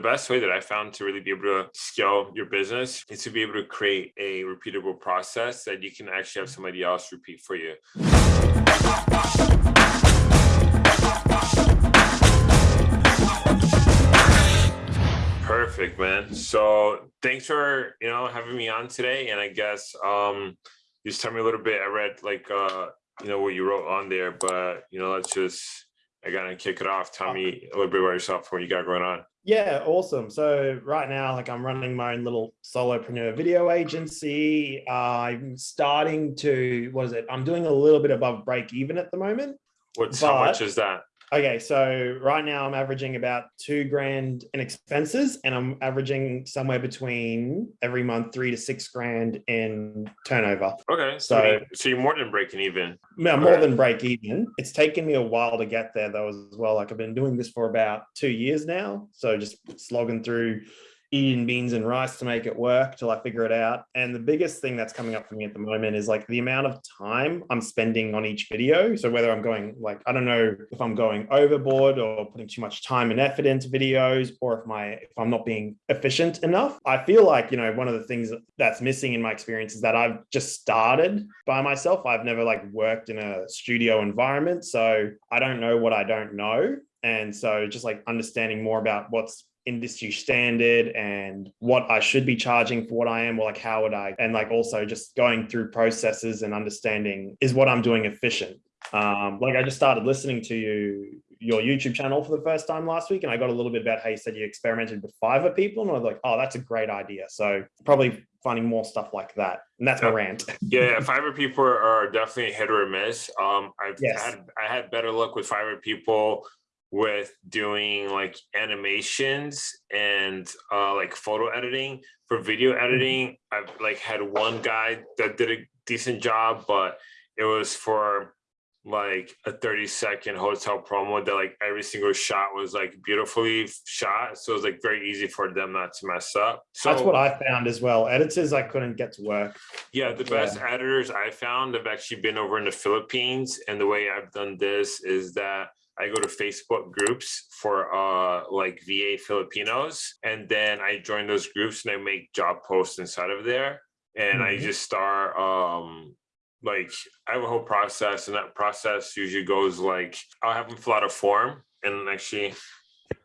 best way that I found to really be able to scale your business is to be able to create a repeatable process that you can actually have somebody else repeat for you. Perfect, man. So thanks for, you know, having me on today. And I guess um just tell me a little bit. I read like uh, you know, what you wrote on there, but you know, let's just I gotta kick it off. Tell me a little bit about yourself, what you got going on. Yeah, awesome. So right now, like I'm running my own little solopreneur video agency. Uh, I'm starting to, what is it? I'm doing a little bit above break even at the moment. What's how much is that? Okay, so right now I'm averaging about two grand in expenses and I'm averaging somewhere between every month three to six grand in turnover. Okay, so, so, so you're more than breaking even. Yeah, more than break even. It's taken me a while to get there though as well. Like I've been doing this for about two years now. So just slogging through eating beans and rice to make it work till I figure it out. And the biggest thing that's coming up for me at the moment is like the amount of time I'm spending on each video. So whether I'm going like, I don't know if I'm going overboard or putting too much time and effort into videos, or if my, if I'm not being efficient enough, I feel like, you know, one of the things that's missing in my experience is that I've just started by myself. I've never like worked in a studio environment. So I don't know what I don't know. And so just like understanding more about what's industry standard and what I should be charging for what I am, or like how would I, and like also just going through processes and understanding is what I'm doing efficient. Um, like I just started listening to you, your YouTube channel for the first time last week, and I got a little bit about how you said you experimented with Fiverr people, and I was like, oh, that's a great idea. So probably finding more stuff like that, and that's my rant. yeah, Fiverr people are definitely hit or miss. Um, I've yes. had I had better luck with Fiverr people with doing like animations and uh, like photo editing for video mm-hmm. editing. I've like had one guy that did a decent job, but it was for like a 30 second hotel promo that like every single shot was like beautifully shot. So it was like very easy for them not to mess up. So that's what I found as well. Editors I couldn't get to work. Yeah, the best yeah. editors I found have actually been over in the Philippines. And the way I've done this is that I go to Facebook groups for uh, like VA Filipinos, and then I join those groups and I make job posts inside of there, and mm -hmm. I mm-hmm. just start um, like I have a whole process, and that process usually goes like I'll have them fill out a form, and actually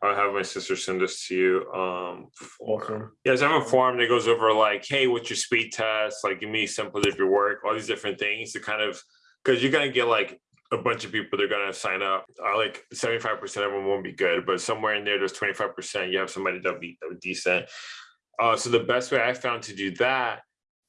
I'll have my sister send this to you. Um, awesome. Yes, I have a form that goes over like, hey, what's your speed test? Like, give me samples of your work, all these different things to kind of because you're gonna get like a bunch of people they're going to sign up. Uh, like 75% of them won't be good, but somewhere in there, there's 25%, you have somebody that'll be, that'll be decent. Uh, so the best way I found to do that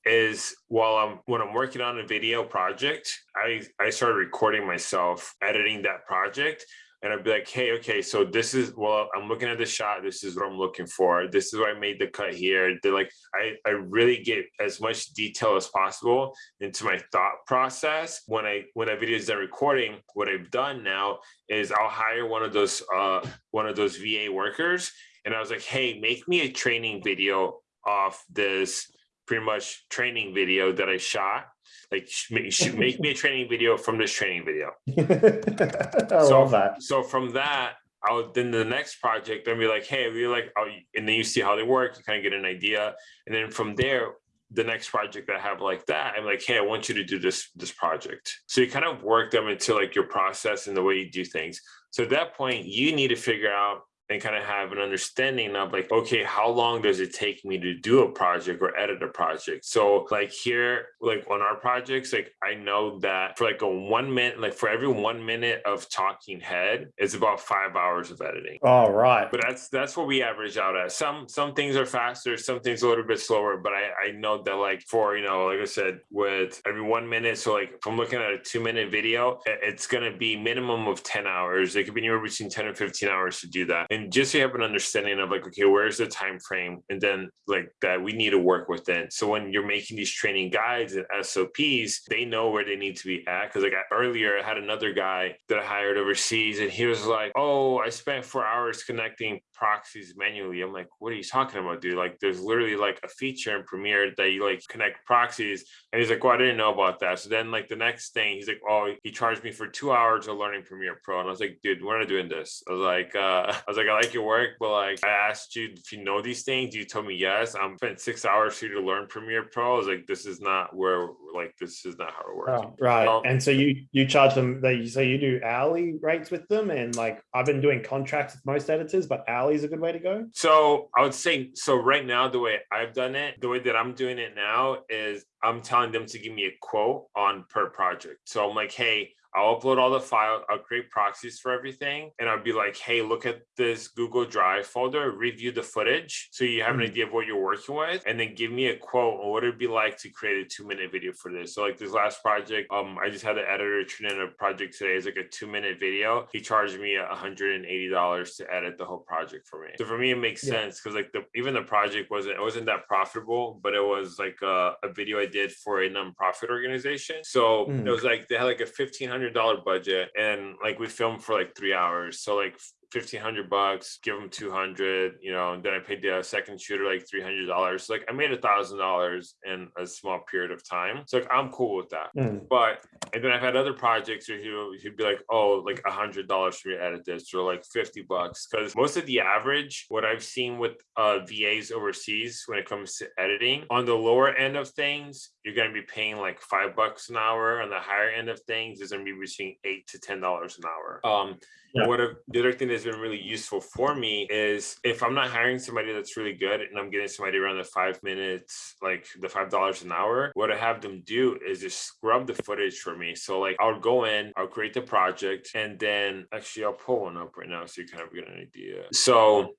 is while I'm when I'm working on a video project, I, I started recording myself editing that project and I'd be like, hey, okay, so this is, well, I'm looking at the shot. This is what I'm looking for. This is where I made the cut here. They're like, I, I really get as much detail as possible into my thought process. When I, when a video is done recording, what I've done now is I'll hire one of those, uh, one of those VA workers. And I was like, hey, make me a training video off this pretty much training video that I shot like make me a training video from this training video. I so, love that. So from that, I'll then the next project, then be like, hey, we like, oh, and then you see how they work, you kind of get an idea. And then from there, the next project that I have like that, I'm like, hey, I want you to do this, this project. So you kind of work them into like your process and the way you do things. So at that point, you need to figure out and kind of have an understanding of like, okay, how long does it take me to do a project or edit a project? So like here, like on our projects, like I know that for like a one minute, like for every one minute of talking head, it's about five hours of editing. All right. But that's that's what we average out at. Some some things are faster, some things a little bit slower. But I, I know that like for, you know, like I said, with every one minute, so like if I'm looking at a two minute video, it's gonna be minimum of 10 hours. It could be anywhere between 10 and 15 hours to do that and just so you have an understanding of like okay where's the time frame? And then like that we need to work within so when you're making these training guides and sops they know where they need to be at. Because like earlier i had another guy that i hired overseas and he was like oh i spent four hours connecting proxies manually. I'm like, what are you talking about, dude? Like, there's literally like a feature in Premiere that you like connect proxies. And he's like, well, I didn't know about that. So then like the next thing, he's like, oh, he charged me for two hours of learning Premiere Pro. And I was like, dude, we're not doing this. I was like, uh, I was like, I like your work, but like I asked you if you know these things. You told me yes. I'm spent six hours for you to learn Premiere Pro. I was like, this is not where like this is not how it works. Oh, right. Um, and so you you charge them they so you do hourly rates with them and like I've been doing contracts with most editors, but hourly is a good way to go. So I would say, so right now, the way I've done it, the way that I'm doing it now is I'm telling them to give me a quote on per project. So I'm like, hey, I'll upload all the files, I'll create proxies for everything, and I'll be like, hey, look at this Google Drive folder, review the footage so you have an Mhm. idea of what you're working with, and then give me a quote on what it'd be like to create a two-minute video for this. So like this last project, um, I just had the editor turn in a project today. It's like a two-minute video. He charged me $180 to edit the whole project for me. So for me, it makes Yeah. sense because like the even the project wasn't it wasn't that profitable, but it was like a, a video I did for a nonprofit organization. So it Mm. was like they had like a fifteen hundred dollar budget, and like we filmed for like three hours. So like fifteen hundred bucks, give them two hundred, you know, and then I paid the second shooter like three hundred dollars. So like I made a thousand dollars in a small period of time. So like I'm cool with that. Mm. But and then I've had other projects where he'll he'd be like, oh, like a hundred dollars for me to edit this, or like fifty bucks. Because most of the average, what I've seen with uh VAs overseas when it comes to editing, on the lower end of things, you're gonna be paying like five bucks an hour. On the higher end of things, is gonna be between eight to ten dollars an hour. Um, Yeah. what the other thing that's been really useful for me is if I'm not hiring somebody that's really good and I'm getting somebody around the five minutes, like the five dollars an hour, what I have them do is just scrub the footage for me. So like I'll go in, I'll create the project, and then actually I'll pull one up right now so you kind of get an idea. So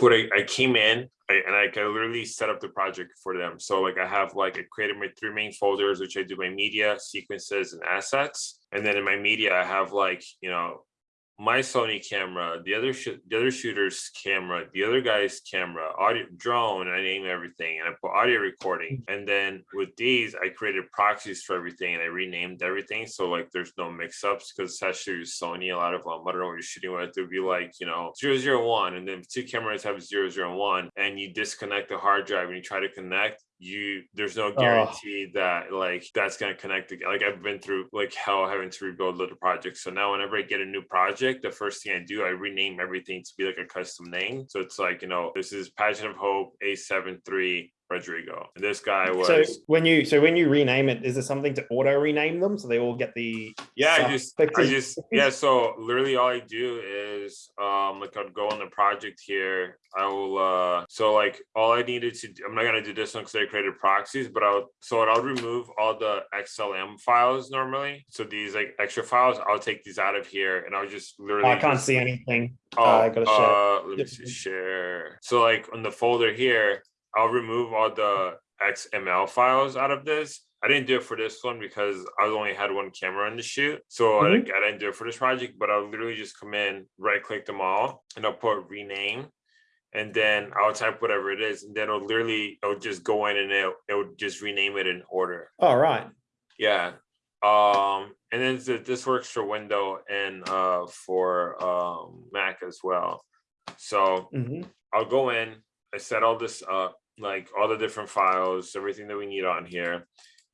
what I, I came in I, and I can literally set up the project for them. So like I have like I created my three main folders, which I do my media, sequences, and assets. And then in my media, I have like, you know, my Sony camera, the other sh- the other shooter's camera, the other guy's camera, audio drone, I name everything, and I put audio recording. And then with these, I created proxies for everything, and I renamed everything, so like there's no mix-ups because especially with Sony, a lot of um, I don't know what you're shooting with, it would be like you know 001, and then two cameras have 001, and you disconnect the hard drive and you try to connect. You there's no guarantee that like that's gonna connect again. Like I've been through like hell having to rebuild little projects. So now whenever I get a new project, the first thing I do, I rename everything to be like a custom name. So it's like, you know, this is Pageant of Hope A73 Rodrigo. And this guy was So when you so when you rename it, is there something to auto rename them so they all get the yeah, I just I just yeah, so literally all I do is um like I'd go on the project here. I will uh so like all I needed to I'm not gonna do this one because I created proxies, but I'll so I'll remove all the XML files normally. So these like extra files, I'll take these out of here and I'll just literally I can't just- see anything. Oh, I gotta share. uh, let me see, share. So like on the folder here, I'll remove all the XML files out of this. I didn't do it for this one because I only had one camera in the shoot. So Mhm. like, I didn't do it for this project, but I'll literally just come in, right click them all, and I'll put rename. And then I'll type whatever it is, and then it'll literally it'll just go in and it it would just rename it in order. All right. Yeah. Um, and then th- this works for window and uh for um Mac as well. So hmm I'll go in, I set all this up, like all the different files, everything that we need on here.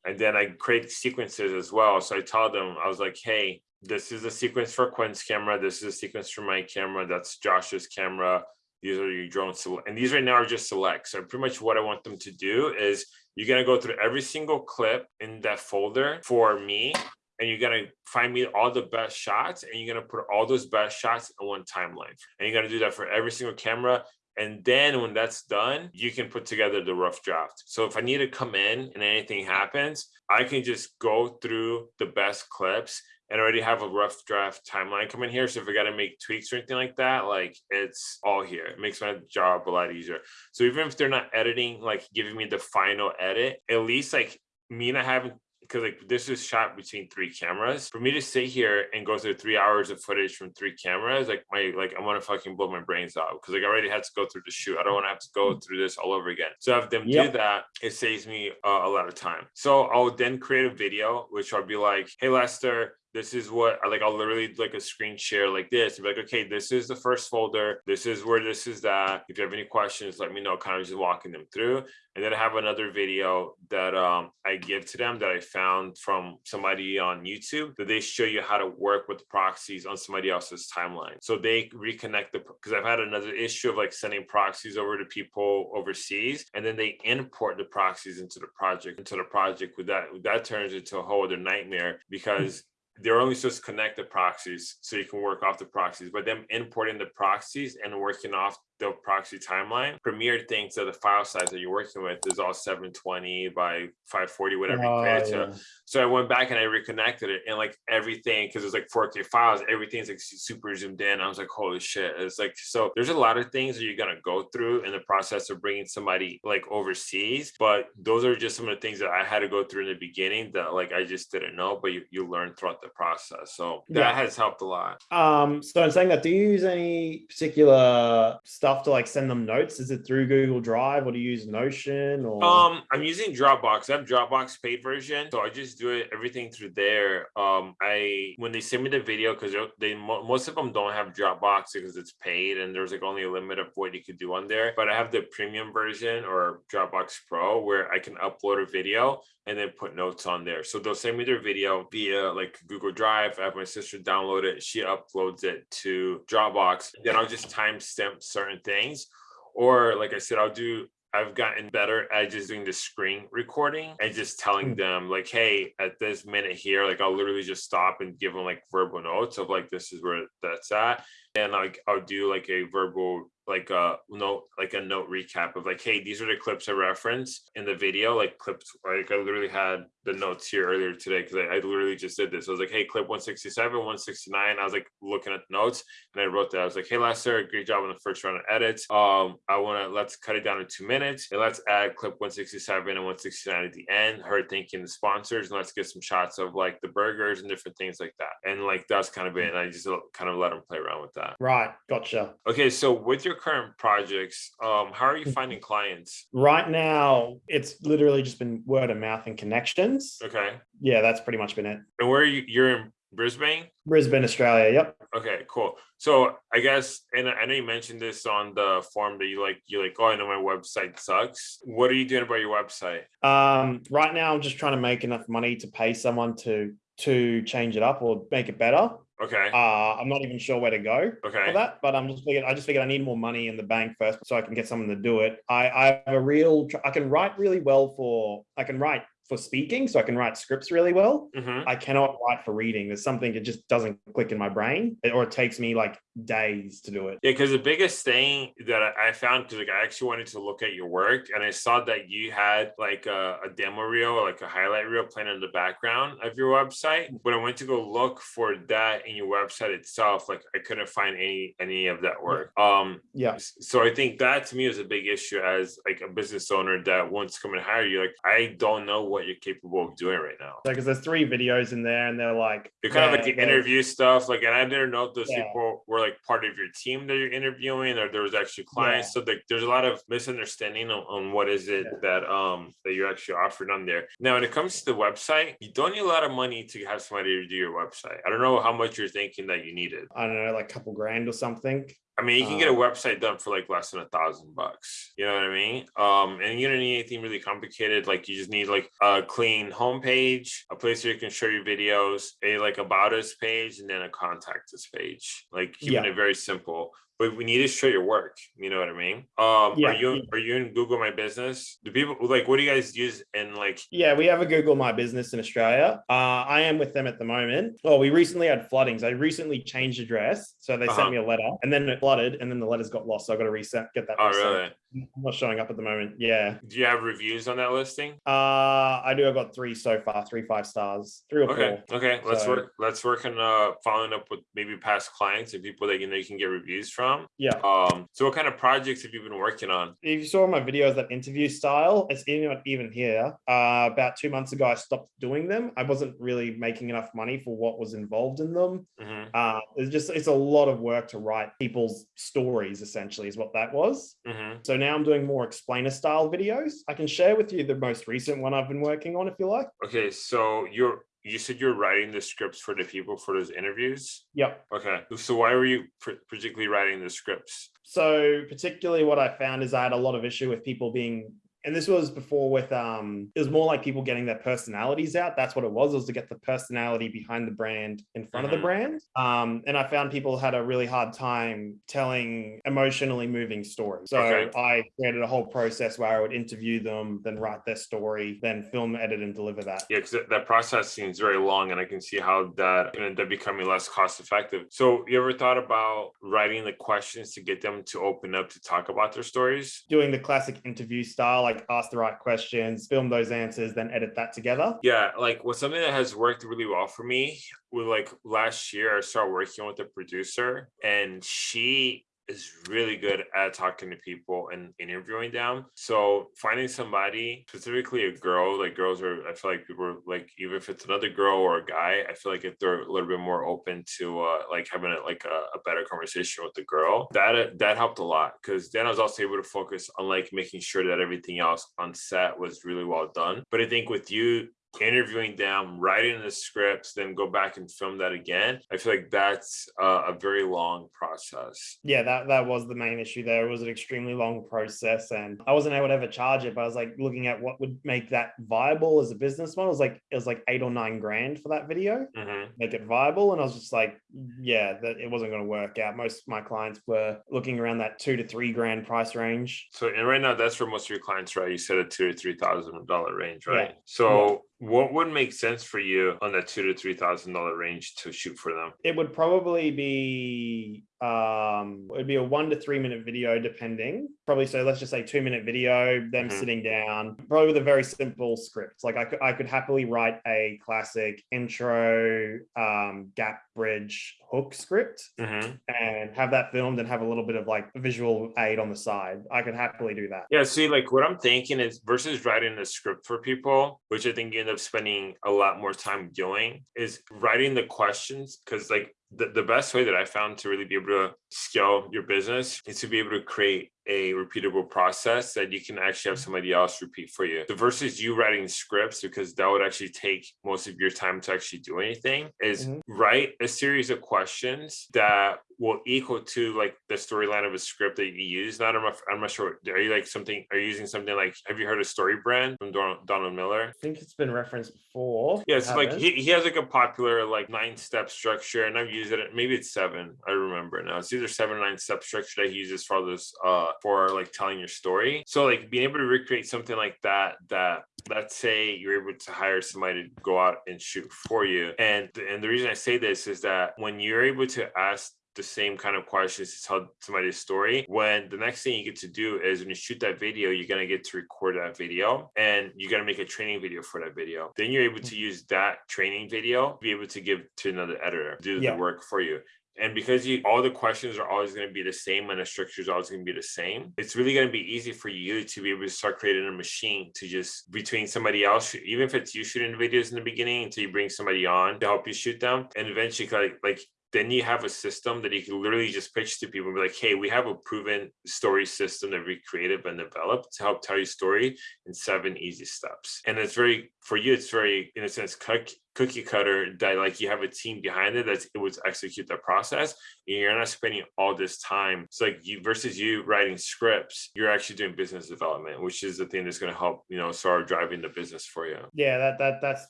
And then I create sequences as well. So I tell them, I was like, hey, this is a sequence for Quinn's camera. This is a sequence for my camera. That's Josh's camera. These are your drone select. And these right now are just select. So pretty much what I want them to do is you're gonna go through every single clip in that folder for me. And you're gonna find me all the best shots and you're gonna put all those best shots in one timeline. And you're gonna do that for every single camera. And then when that's done, you can put together the rough draft. So if I need to come in and anything happens, I can just go through the best clips and already have a rough draft timeline coming here. So if I got to make tweaks or anything like that, like it's all here. It makes my job a lot easier. So even if they're not editing, like giving me the final edit, at least like me not having because like this is shot between three cameras. For me to sit here and go through three hours of footage from three cameras, like my like I want to fucking blow my brains out because like I already had to go through the shoot. I don't want to have to go through this all over again. So have them Yep. do that, it saves me uh, a lot of time. So I'll then create a video, which I'll be like, hey Lester, this is what I like. I'll literally like a screen share like this. And be like, okay, this is the first folder. This is where this is that. If you have any questions, let me know. Kind of just walking them through. And then I have another video that um, I give to them that I found from somebody on YouTube that they show you how to work with proxies on somebody else's timeline. So they reconnect the because I've had another issue of like sending proxies over to people overseas, and then they import the proxies into the project into the project. With that, that turns into a whole other nightmare because they're only supposed to connect the proxies so you can work off the proxies, but them importing the proxies and working off the proxy timeline, Premiere thinks that the file size that you're working with is all 720 by 540, whatever you Oh, to. yeah. So I went back and I reconnected it and like everything, because it's like 4K files, everything's like super zoomed in. I was like, holy shit. It's like, so there's a lot of things that you're going to go through in the process of bringing somebody like overseas. But those are just some of the things that I had to go through in the beginning that like I just didn't know, but you, you learn throughout the process. So that Yeah. has helped a lot. Um, so I'm saying that, do you use any particular stuff to like send them notes? Is it through Google Drive or do you use Notion or Um, I'm using Dropbox. I have Dropbox paid version, so I just do it everything through there. Um, I when they send me the video because they most of them don't have Dropbox because it's paid and there's like only a limit of what you could do on there. But I have the premium version or Dropbox Pro where I can upload a video and then put notes on there. So they'll send me their video via like Google Drive. I have my sister download it. She uploads it to Dropbox. Then I'll just timestamp certain things. Or like I said, I'll do I've gotten better at just doing the screen recording and just telling Mm. them like, hey, at this minute here, like I'll literally just stop and give them like verbal notes of like this is where that's at. And like I'll do like a verbal like a note like a note recap of like hey these are the clips i referenced in the video like clips like i literally had the notes here earlier today because I, I literally just did this. I was like hey clip 167 169 i was like looking at the notes and i wrote that. I was like hey lester great job on the first round of edits. Um i want to let's cut it down to two minutes and let's add clip 167 and 169 at the end. Her thanking the sponsors and let's get some shots of like the burgers and different things like that. And like that's kind of it and i just kind of let them play around with that right? Gotcha. Okay, so with your current projects, um, how are you Mm. finding clients? Right now, it's literally just been word of mouth and connections. Okay, Yeah, that's pretty much been it. and where are you? You're in Brisbane. Brisbane, Australia. Yep. Okay, cool. So I guess, and I know you mentioned this on the form that you like, you're like, oh, I know my website sucks. What are you doing about your website? Um, right now, I'm just trying to make enough money to pay someone to to change it up or make it better. Okay, Uh, I'm not even sure where to go okay. for that, but I'm just figured I just figured I need more money in the bank first so I can get someone to do it. I, I have a real I can write really well for I can write for speaking, so I can write scripts really well. hmm I cannot write for reading. There's something that just doesn't click in my brain, or it takes me like days to do it. Yeah, because the biggest thing that I I found, because like I actually wanted to look at your work, and I saw that you had like a, a demo reel, or like a highlight reel playing in the background of your website. When I went to go look for that in your website itself, like I couldn't find any any of that work. Um, Yeah. so I think that to me is a big issue as like a business owner that wants to come and hire you. Like I don't know what you're capable of doing right now. because there's three videos in there, and they're like They're kind of like the they're- interview stuff. Like, and I didn't know if those Yeah. people were like part of your team that you're interviewing, or there was actually clients. So like, there's a lot of misunderstanding on, on what is it Yeah. that um that you're actually offering on there. Now, when it comes to the website, you don't need a lot of money to have somebody to do your website. I don't know how much you're thinking that you needed. I don't know, like a couple grand or something. I mean, you can get a Uh, website done for like less than a thousand bucks. You know what I mean? Um, and you don't need anything really complicated. Like you just need like a clean homepage, a place where you can show your videos, a like about us page, and then a contact us page. Like keeping Yeah. it very simple. But we need to show your work. You know what I mean? Um, Yeah, are you are you in Google My Business? Do people like what do you guys use in like Yeah, we have a Google My Business in Australia. Uh, I am with them at the moment. Oh, we recently had floodings. I recently changed address, so they Uh-huh. sent me a letter, and then it flooded, and then the letters got lost. So I got to reset, get that. oh reset. really? I'm not showing up at the moment. Yeah. Do you have reviews on that listing? Uh, I do. I've got three so far, three five stars, three or Okay. four. Okay. Let's So- work. Let's work on uh following up with maybe past clients and people that you know you can get reviews from. Yeah. Um. So what kind of projects have you been working on? If you saw my videos, that interview style, it's even even here. Uh, about two months ago, I stopped doing them. I wasn't really making enough money for what was involved in them. hmm Uh, it's just it's a lot of work to write people's stories. Essentially, is what that was. hmm So now I'm doing more explainer style videos. I can share with you the most recent one I've been working on if you like. Okay. So you're you said you're writing the scripts for the people for those interviews. Yep. Okay. So why were you pr- particularly writing the scripts? So particularly what I found is I had a lot of issue with people being and this was before with um it was more like people getting their personalities out that's what it was it was to get the personality behind the brand in front Mhm. of the brand um and i found people had a really hard time telling emotionally moving stories so Okay. i created a whole process where i would interview them then write their story then film edit and deliver that Yeah, because that, process seems very long, and I can see how that can end up becoming less cost effective. So, you ever thought about writing the questions to get them to open up to talk about their stories? doing the classic interview style like ask the right questions film those answers then edit that together Yeah, like what's something that has worked really well for me. With like last year, I started working with a producer, and she is really good at talking to people and interviewing them. So finding somebody, specifically a girl, like girls are, I feel like people are like, even if it's another girl or a guy, I feel like if they're a little bit more open to uh, like having a, like a, a better conversation with the girl, that that helped a lot. Because then I was also able to focus on like making sure that everything else on set was really well done. But I think with you interviewing them, writing the scripts, then go back and film that again. I feel like that's uh, a very long process. yeah that that was the main issue there it was an extremely long process and i wasn't able to ever charge it but i was like looking at what would make that viable as a business model it was like it was like eight or nine grand for that video hmm make it viable and i was just like yeah that it wasn't going to work out most of my clients were looking around that two to three grand price range So, and right now, that's for most of your clients, right? You said a two to three thousand dollar range, right? Yeah. So, what would make sense for you on that two to three thousand dollar range to shoot for them? it would probably be um it would be a one to three minute video depending probably so let's just say two minute video them Mhm. sitting down probably with a very simple script like I could, I could happily write a classic intro um gap bridge hook script hmm and have that filmed and have a little bit of like visual aid on the side i could happily do that Yeah, see, like what I'm thinking is versus writing a script for people, which I think you end up spending a lot more time doing, is writing the questions. Cause like the, the best way that I found to really be able to scale your business is to be able to create a repeatable process that you can actually have somebody else repeat for you. The versus you writing scripts, because that would actually take most of your time to actually do anything, is Mhm. write a series of questions that will equal to like the storyline of a script that you use. Not I'm not, I'm not sure. Are you like something? Are you using something like? Have you heard of Story Brand from Donald, Donald Miller? i think it's been referenced before Yeah, it's like he, he has like a popular like nine step structure, and I've used it. Maybe it's seven. I remember now. It's either seven or nine step structure that he uses for this uh for like telling your story. So like being able to recreate something like that that let's say you're able to hire somebody to go out and shoot for you. And and the reason I say this is that when you're able to ask the same kind of questions to tell somebody's story. When the next thing you get to do is when you shoot that video you're going to get to record that video and you're going to make a training video for that video. Then you're able to mm. use that training video to be able to give to another editor do Yeah. the work for you. And because you all the questions are always going to be the same and the structure is always going to be the same, it's really going to be easy for you to be able to start creating a machine to just between somebody else, even if it's you shooting videos in the beginning until you bring somebody on to help you shoot them, and eventually like like then you have a system that you can literally just pitch to people and be like, hey, we have a proven story system that we created and developed to help tell your story in seven easy steps. And it's very, for you, it's very, in a sense, cookie cutter that like you have a team behind it that's able to execute the process. And you're not spending all this time. It's like you versus you writing scripts, you're actually doing business development, which is the thing that's going to help, you know, start driving the business for you. Yeah, that that that's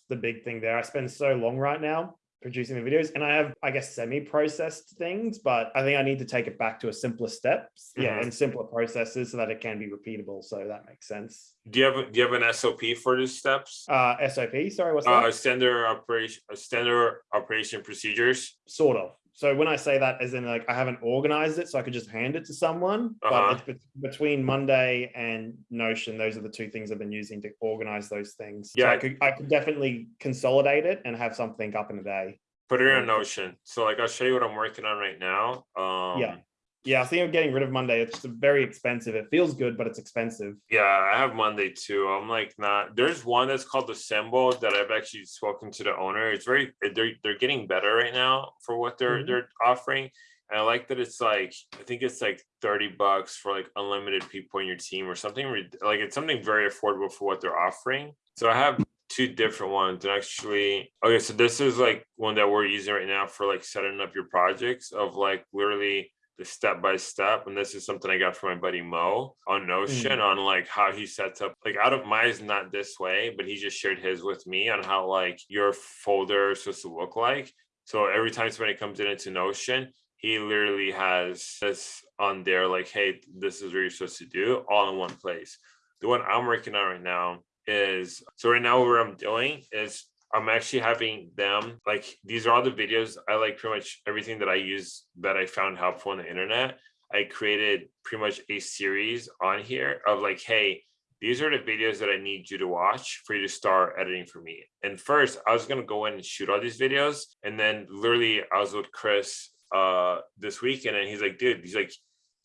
the big thing there. I spend so long right now producing the videos and I have I guess semi-processed things, but I think I need to take it back to a simpler steps. Yeah, Mhm. and simpler processes so that it can be repeatable. So that makes sense. Do you have do you have an SOP for these steps? Uh SOP, sorry, what's Uh, that? standard operation, standard operation procedures. Sort of. So when I say that as in like I haven't organized it so I could just hand it to someone, Uh-huh. but it's bet- between Monday and Notion, those are the two things I've been using to organize those things. So Yeah. I could I could definitely consolidate it and have something up in a day. Put it in a Notion. So like I'll show you what I'm working on right now. Um Yeah. Yeah, I think I'm getting rid of Monday. It's just very expensive. It feels good, but it's expensive. Yeah, I have Monday too. I'm like not. There's one that's called the Symbol that I've actually spoken to the owner. It's very they're they're getting better right now for what they're Mhm. they're offering. And I like that it's like I think it's like 30 bucks for like unlimited people in your team or something like it's something very affordable for what they're offering. So I have two different ones. And actually, okay, so this is like one that we're using right now for like setting up your projects of like literally the step by step. And this is something I got from my buddy Mo on Notion mm. on like how he sets up like out of mine is not this way, but he just shared his with me on how like your folder is supposed to look like. So every time somebody comes in into Notion, he literally has this on there like, hey, this is what you're supposed to do all in one place. The one I'm working on right now is so right now what I'm doing is I'm actually having them like these are all the videos I like pretty much everything that I use that I found helpful on the internet. I created pretty much a series on here of like, hey, these are the videos that I need you to watch for you to start editing for me. And first, I was gonna go in and shoot all these videos, and then literally I was with Chris uh this weekend, and he's like, dude, he's like,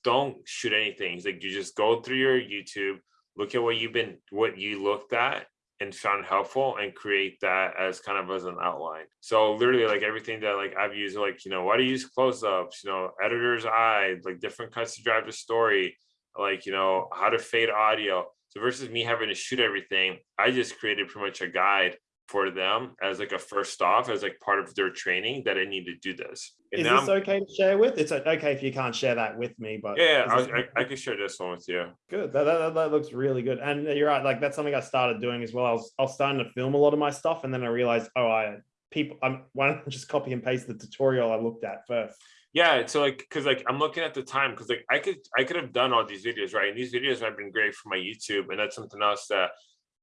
don't shoot anything. He's like, you just go through your YouTube, look at what you've been, what you looked at, and found helpful and create that as kind of as an outline. So literally like everything that like I've used like, you know, why do you use close-ups, you know, editor's eye, like different cuts to drive the story, like, you know, how to fade audio. So versus me having to shoot everything, I just created pretty much a guide for them as like a first off as like part of their training that I need to do this. And Is this I'm- okay to share with? It's uh, okay if you can't share that with me, but yeah, I, I, I can share this one with you. Good. That, that, that looks really good. And uh, you're right. Like that's something I started doing as well. I was, I was starting to film a lot of my stuff, and then I realized, oh, I people, I'm why don't I just copy and paste the tutorial I looked at first? Yeah, so like, cause like I'm looking at the time, cause like I could I could have done all these videos, right? And these videos have been great for my YouTube, and that's something else that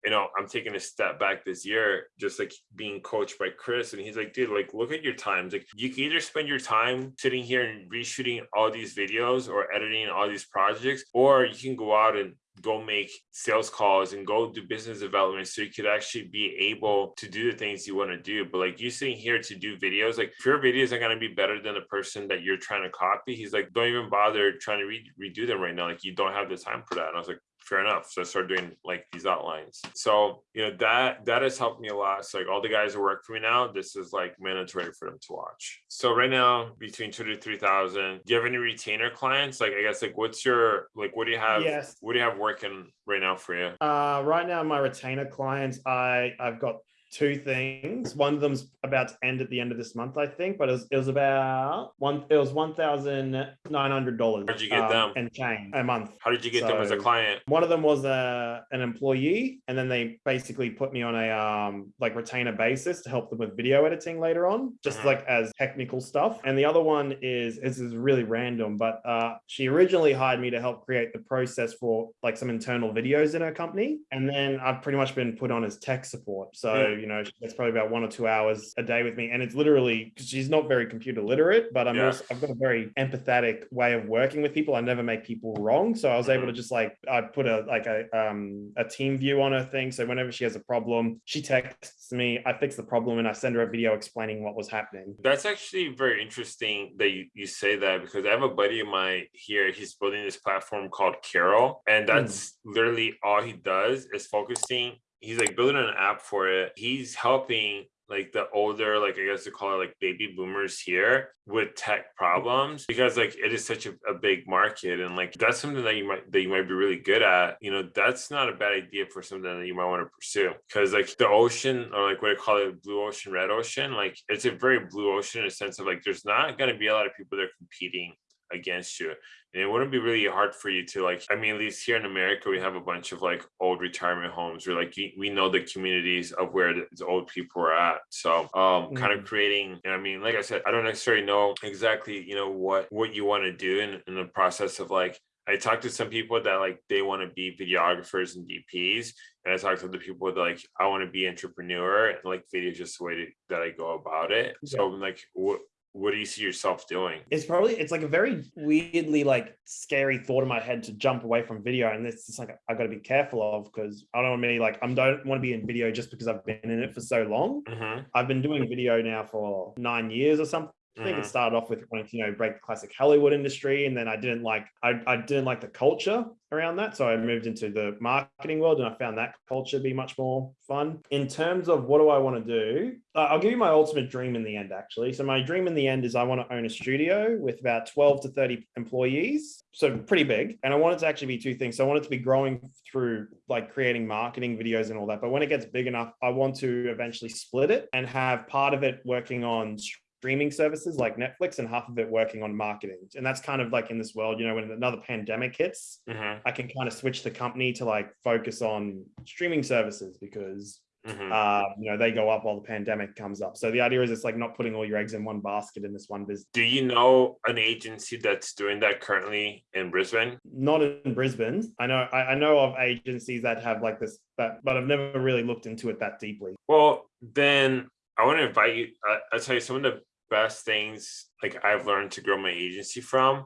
you know I'm taking a step back this year, just like being coached by Chris, and he's like, dude, like look at your times. Like you can either spend your time sitting here and reshooting all these videos or editing all these projects, or you can go out and go make sales calls and go do business development so you could actually be able to do the things you want to do. But like you sitting here to do videos, like if your videos are gonna be better than the person that you're trying to copy, he's like, don't even bother trying to re- redo them right now. Like you don't have the time for that. And I was like, fair enough. So I started doing like these outlines. So you know that that has helped me a lot. So like all the guys who work for me now, this is like mandatory for them to watch. So right now, between two to three thousand. Do you have any retainer clients? Like I guess like what's your like what do you have? Yes. What do you have working right now for you? Uh, right now, my retainer clients, I I've got two things. One of them's about to end at the end of this month, I think, but it was, it was about one. It was one thousand nine hundred dollars. um, Where'd you get them? And change a month. How did you get them as a client? One of them was a an employee, and then they basically put me on a um like retainer basis to help them with video editing later on, just Mhm. like as technical stuff. And the other one is this is really random, but uh she originally hired me to help create the process for like some internal videos in her company, and then I've pretty much been put on as tech support. So Mm. You know that's probably about one or two hours a day with me, and it's literally because she's not very computer literate, but I'm Yeah. also I've got a very empathetic way of working with people. I never make people wrong, so I was able Mhm. to just like I put a like a um a team view on her thing. So whenever she has a problem, she texts me, I fix the problem, and I send her a video explaining what was happening. That's actually very interesting that you, you say that because I have a buddy of mine here. He's building this platform called Carol, and that's literally all he does is focusing. He's like building an app for it. He's helping like the older, like I guess they call it like baby boomers here with tech mm-hmm. problems because like it is such a, a big market and like that's something that you might that you might be really good at. You know, that's not a bad idea for something that you might want to pursue because like the ocean or like what I call it blue ocean, red ocean, like it's a very blue ocean in a sense of like there's not gonna be a lot of people that are competing against you and it wouldn't be really hard for you to like i mean at least here in america we have a bunch of like old retirement homes where like we we know the communities of where the old people are at so um kind of creating and i mean like i said i don't necessarily know exactly you know what what you want to do in, in the process of like I talked to some people that like they want to be videographers and DPs, and I talked to the people that like I want to be entrepreneur and like video is just the way to, that I go about it. So like, what what do you see yourself doing? It's probably it's like a very weirdly like scary thought in my head to jump away from video, and it's just like I got to be careful of because I don't want to be like I don't want to be in video just because I've been in it for so long. hmm I've been doing video now for nine years or something. I think it Mhm. started off with wanting to, you know, break the classic Hollywood industry. And then I didn't like, I, I didn't like the culture around that. So I moved into the marketing world and I found that culture to be much more fun. In terms of what do I want to do, uh, I'll give you my ultimate dream in the end, actually. So my dream in the end is I want to own a studio with about 12 to 30 employees. So pretty big. And I want it to actually be two things. So I want it to be growing through like creating marketing videos and all that. But when it gets big enough, I want to eventually split it and have part of it working on streaming services like Netflix and half of it working on marketing. And that's kind of like in this world, you know, when another pandemic hits, Mhm, I can kind of switch the company to like focus on streaming services because mhm. uh, you know they go up while the pandemic comes up. So the idea is it's like not putting all your eggs in one basket in this one business. Do you know an agency that's doing that currently in Brisbane? Not in Brisbane. I know I, I know of agencies that have like this, that, but I've never really looked into it that deeply. Well, then I want to invite you. I, I'll tell you some of the best things like I've learned to grow my agency from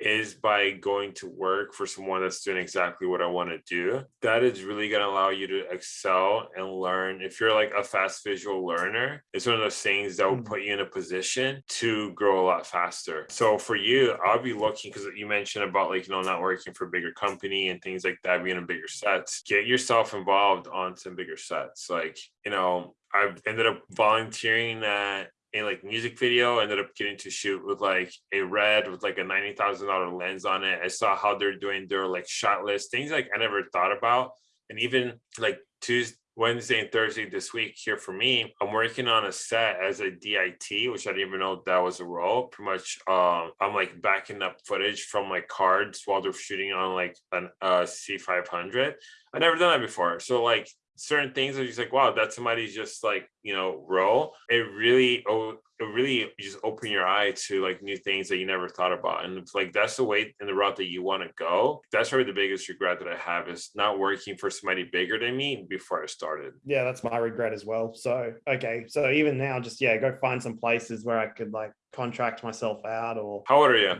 is by going to work for someone that's doing exactly what I want to do. That is really going to allow you to excel and learn. If you're like a fast visual learner, it's one of those things that will Mm. put you in a position to grow a lot faster. So for you, I'll be looking because you mentioned about like, you know, not working for a bigger company and things like that, being in bigger sets. Get yourself involved on some bigger sets. Like, you know, I've ended up volunteering at a like music video ended up getting to shoot with like a red with like a ninety thousand dollar lens on it. I saw how they're doing their like shot list things like I never thought about, and even like Tuesday, Wednesday, and Thursday this week here for me, I'm working on a set as a DIT, which I didn't even know that was a role. Pretty much, um, I'm like backing up footage from like cards while they're shooting on like an uh C500. I never done that before, so like certain things are just like wow that's somebody's just like you know role it really oh it really just open your eye to like new things that you never thought about and it's like that's the way in the route that you want to go that's probably the biggest regret that i have is not working for somebody bigger than me before i started Yeah, that's my regret as well. So okay, so even now, just yeah, go find some places where I could like contract myself out or how old are you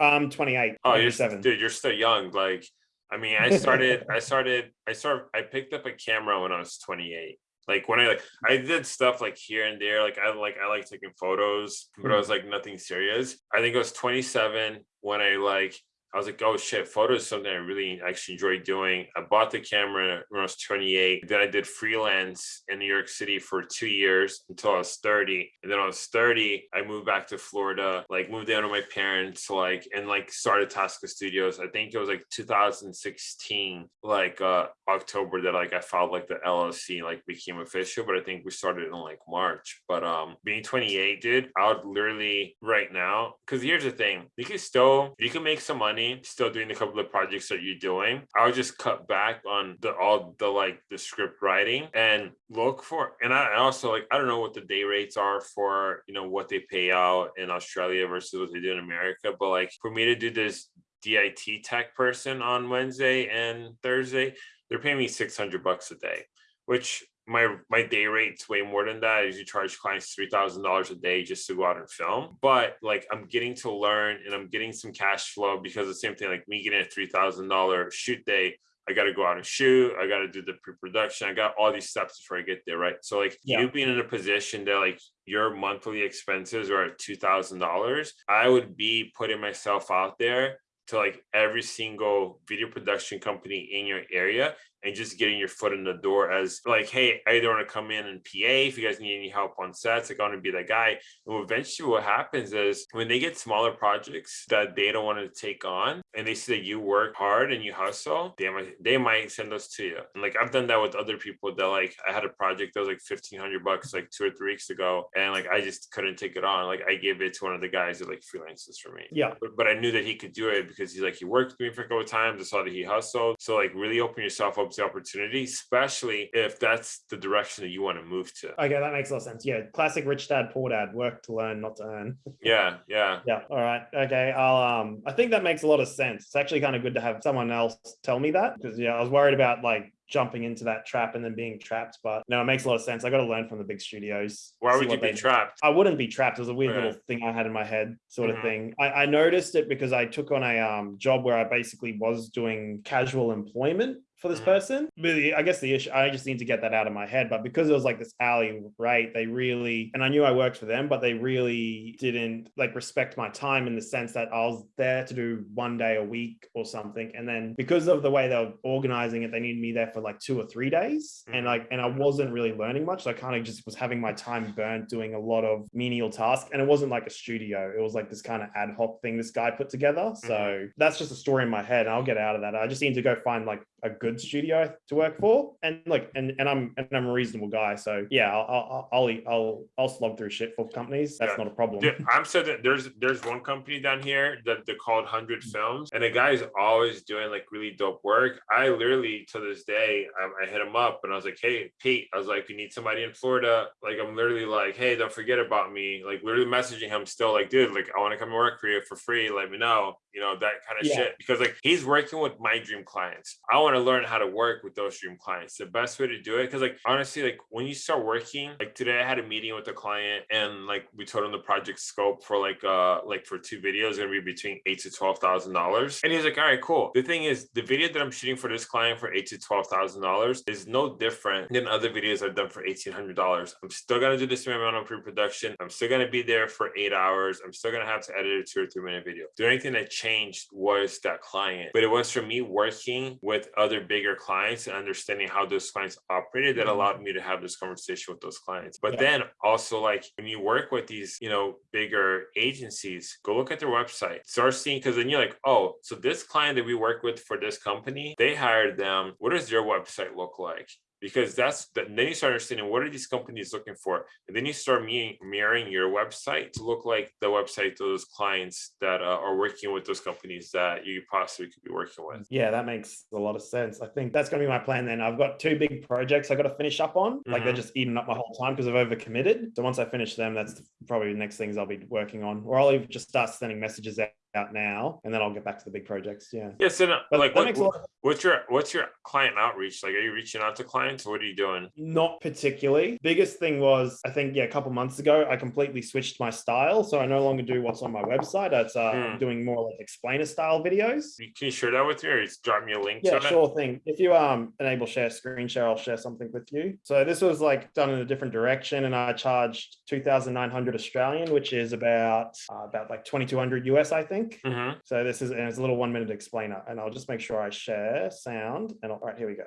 um 28, oh you're 27. dude you're still young like i mean i started i started i started i picked up a camera when i was 28 like when i like i did stuff like here and there. Like i like i like taking photos but i hmm. was like nothing serious. I think it was 27 when i like I was like, oh shit, photos is something I really actually enjoy doing. I bought the camera when I was 28. Then I did freelance in New York City for two years until I was 30. And then I was 30, I moved back to Florida, like moved down to my parents, like, and like started Tasca Studios. I think it was like 2016, like uh October that like I filed like the LLC like became official, but I think we started in like March. But um being 28, dude, I would literally right now, because here's the thing, you can still you can make some money still doing a couple of projects that you're doing. I would just cut back on the all the like the script writing and look for and I also like I don't know what the day rates are for you know what they pay out in Australia versus what they do in America, but like for me to do this DIT tech person on Wednesday and Thursday, they're paying me 600 bucks a day, which my my day rate's way more than that. I usually charge clients three thousand dollars a day just to go out and film. But like I'm getting to learn and I'm getting some cash flow because the same thing like me getting a three thousand dollar shoot day. I got to go out and shoot. I got to do the pre-production. I got all these steps before I get there, right? So like Yeah. you being in a position that like your monthly expenses are at two thousand dollars, I would be putting myself out there to like every single video production company in your area and just getting your foot in the door as like, hey, I either want to come in and PA if you guys need any help on sets, like I want to be that guy. And eventually what happens is when they get smaller projects that they don't want to take on and they see that you work hard and you hustle, they might they might send those to you. And like I've done that with other people that like I had a project that was like fifteen hundred bucks like two or three weeks ago. And like I just couldn't take it on. Like I gave it to one of the guys that like freelances for me Yeah. but, but I knew that he could do it because he's like he worked with me for a couple of times. I saw that he hustled. So like really open yourself up to opportunity, especially if that's the direction that you want to move to. Okay, that makes a lot of sense. Yeah, classic rich dad, poor dad. Work to learn, not to earn. Yeah, yeah. Yeah. All right. Okay. I'll um I think that makes a lot of sense. It's actually kind of good to have someone else tell me that because yeah, I was worried about like jumping into that trap and then being trapped. But no, it makes a lot of sense. I got to learn from the big studios. Why would you be trapped? I wouldn't be trapped. It was a weird Okay. little thing I had in my head, sort Mhm. of thing. I, I noticed it because I took on a um, job where I basically was doing casual employment for this Mhm. person. Really, I guess the issue, I just need to get that out of my head. But because it was like this hourly rate, they really, and I knew I worked for them, but they really didn't like respect my time in the sense that I was there to do one day a week or something. And then because of the way they were organizing it, they needed me there for like two or three days. And Mhm. like, and I wasn't really learning much. So I kind of just was having my time burnt doing a lot of menial tasks. And it wasn't like a studio, it was like this kind of ad hoc thing this guy put together. So that's just a story in my head. And I'll get out of that. I just need to go find like a good studio to work for. And like, and, and I'm, and I'm a reasonable guy. So yeah, I'll, I'll, I'll, I'll, I'll slog through shit for companies. That's Yeah. not a problem. Dude, I'm so that there's there's one company down here that they're called Hundred mm. Films, and the guy's always doing like really dope work. I literally to this day, I, I hit him up and I was like, "Hey, Pete," I was like, "You need somebody in Florida?" Like, I'm literally like, "Hey, don't forget about me." Like, literally messaging him still, like, "Dude, like, I want to come and work for you for free. Let me know." You know that kind of Yeah. shit because like he's working with my dream clients. I want to learn how to work with those dream clients. The best way to do it, because like honestly, like when you start working, like today I had a meeting with a client and like we told him the project scope for like uh like for two videos gonna be between eight to twelve thousand dollars. And he's like, all right, cool. The thing is, the video that I'm shooting for this client for eight to twelve thousand dollars is no different than other videos I've done for eighteen hundred dollars. I'm still gonna do the same amount of pre-production. I'm still gonna be there for eight hours. I'm still gonna have to edit a two or three minute video. The only thing that changed was that client, but it was for me working with other bigger clients and understanding how those clients operated that Mhm. allowed me to have this conversation with those clients. But Yeah. then also like when you work with these, you know, bigger agencies, go look at their website. Start seeing because then you're like, oh, so this client that we work with for this company, they hired them. What does their website look like? Because that's the, then you start understanding what are these companies looking for, and then you start mirroring your website to look like the website of those clients that uh, are working with those companies that you possibly could be working with. Yeah, that makes a lot of sense. I think that's going to be my plan then. I've got two big projects I got to finish up on. Like they're Mhm. just eating up my whole time because I've overcommitted. So once I finish them, that's probably the next things I'll be working on. Or I'll even just start sending messages out out now and then I'll get back to the big projects. Yeah. Yeah, so no, But like what, makes a lot what's your what's your client outreach? Like, are you reaching out to clients? What are you doing? Not particularly. Biggest thing was, I think, yeah, a couple months ago, I completely switched my style. So I no longer do what's on my website. It's uh, Hmm. doing more like explainer style videos. Can you share that with me, or just drop me a link Yeah, to it? sure thing. If you um enable share screen share, I'll share something with you. So this was like done in a different direction, and I charged two thousand nine hundred Australian, which is about uh, about like twenty two hundred US, I think. Hmm So this is and it's a little one minute explainer, and I'll just make sure I share sound. And all right, here we go.